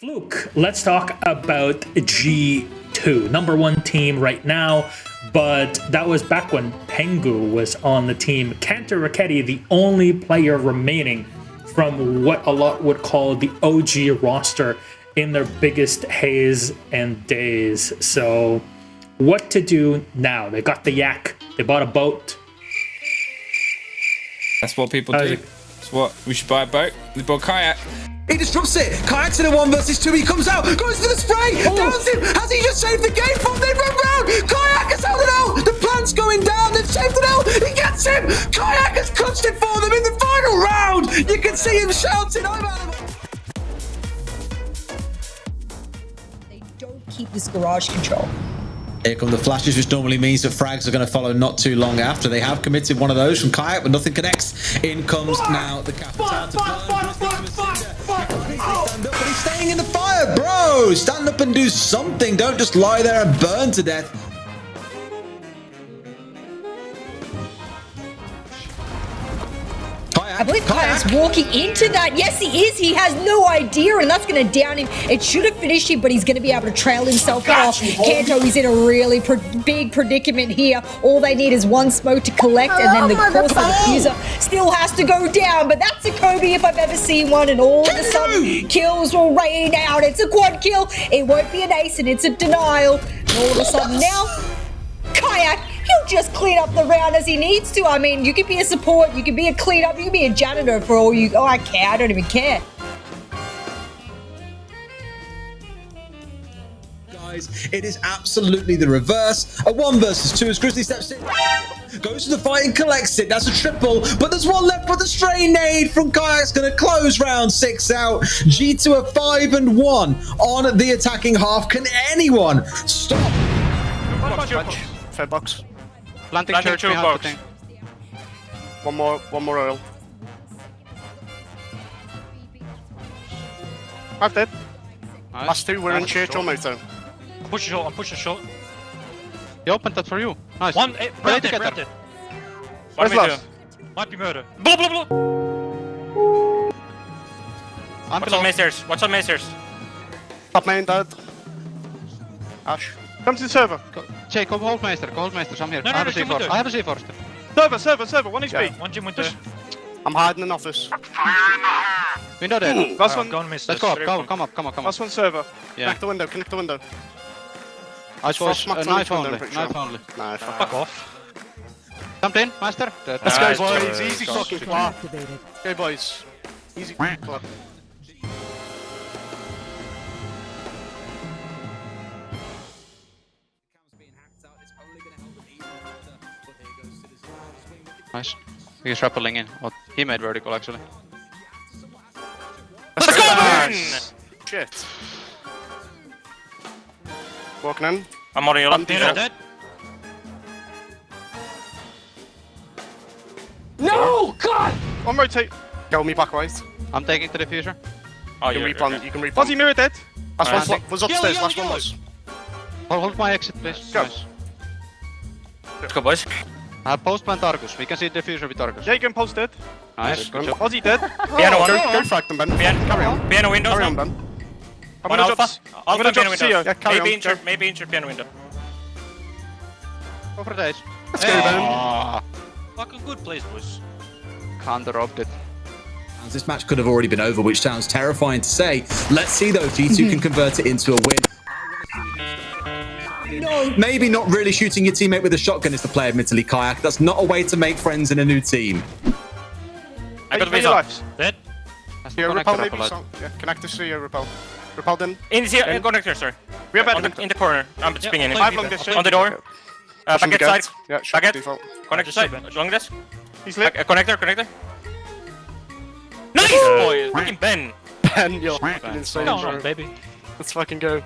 Fluke, let's talk about G2, number one team right now, but that was back when Pengu was on the team. Kantoraketti, the only player remaining from what a lot would call the OG roster in their biggest haze and days. So, what to do now? They got the yak, they bought a boat. That's what people Uh, do. That's what we should buy a boat. We bought a kayak. He disrupts it. Kayak's in a one versus two. He comes out, goes for the spray, oh. downs him. Has he just saved the game from? They run round. Kayak has held it out. The plant's going down. They've saved it out. He gets him. Kayak has clutched it for them in the final round. You can see him shouting, "I'm out of it." They don't keep this garage control. Here come the flashes, which normally means that frags are going to follow not too long after. They have committed one of those from Kayak, but nothing connects. In comes now the Capitão to burn. Stand up, but he's staying in the fire, bro. Stand up and do something. Don't just lie there and burn to death. I believe Kayak's walking into that. Yes, he is. He has no idea, and that's going to down him. It should have finished him, but he's going to be able to trail himself off. Kanto is in a really pr- big predicament here. All they need is one smoke to collect, and then the course of the still has to go down. But that's a Kobe if I've ever seen one, and all of a sudden, kills will rain out. It's a quad kill. It won't be an ace, and it's a denial. And all of a sudden now, Kayak, he'll just clean up the round as he needs to. I mean, you can be a support, you can be a cleanup, you can be a janitor for all you. Oh, I care. I don't even care. guys. It is absolutely the reverse. A one versus two as Grizzly steps in. Goes to the fight and collects it. That's a triple, but there's one left for the stray nade from Kayak's going to close round six out. G2 a five and one on the attacking half. Can anyone stop? Punch. Fair box. Planting, Planting church two behind box. the thing. One more, one more oil. I've dead. Nice. Last two were in Nice. church or moto. Push it short, I'm pushing short. He opened that for you. Nice. One, eh, Play round it, together. round it. Where's What do we last? Might be murder. Blah, blah, blah. I'm Watch below. on main stairs, watch on main stairs. Top main dead. Ash. Come to the server. Go- Jay, go hold Meister. Go hold Meister. I'm here. No, I have no, a Jim C4. I have a C4. Server, server, server. One Yeah. HP. One gym window. I'm hiding in office. Window dead. Last Uh, one. Go and miss Let's this. go up. Go, come up. Come up. Come up. Last one server. Yeah. Connect the window. Connect the window. I was Frost uh, Max knife only. window, Knife pretty only. Nah, fuck. Fuck off. Jumped in, Meister. Dead. Let's go, boys. boys. Easy fucking clap. Go, boys. Easy clap. Nice. He's rappelling in. What? He made vertical actually. Let's go, Nice. Shit. Walking in. I'm on your left. Hero dead. No! God! One rotate. Go me back right. I'm taking to the future. Oh, You can you're, replan. you're, You can replan. Fuzzy mirror dead. Last Nice. one was upstairs. Yellow, Last one was. Hold, hold my exit, please. Go. Nice. Let's go, boys. I have post plant Argus. We can see the diffuser with Argus. Jacob Post dead. Nice. Good job. Fuzzy dead. Piano one. Go, go frag them, Ben. Piano, Carry on. piano windows Carry on. Ben. I'm gonna alpha. drop. Alpha gonna piano drop windows. Sia. Yeah, carry maybe on, injured, go. maybe injured piano window. Go for days. Let's go, Ben. Ah, Fucking good place, boys. Counter robbed it. This match could have already been over, which sounds terrifying to say. Let's see though, G2 can convert it into a win. No. Maybe not really shooting your teammate with a shotgun is the play, admittedly, Kayak. That's not a way to make friends in a new team. I got Eight base your up. lives. Dead. That's repel connector maybe. up So, yeah, connect to your repel. Repel then. In the Okay. in connector, sir. We are On bad. the, in the corner. I'm just pinging in. I've long this. On the door. Uh, Pushing packet the side. Yeah, shot Packet. default. Connector side. shoot, Long this. He's lit. Uh, connector, connector. Nice, boy. Fucking Ben. Ben, you're fucking insane, Come bro. on, baby. Let's fucking go.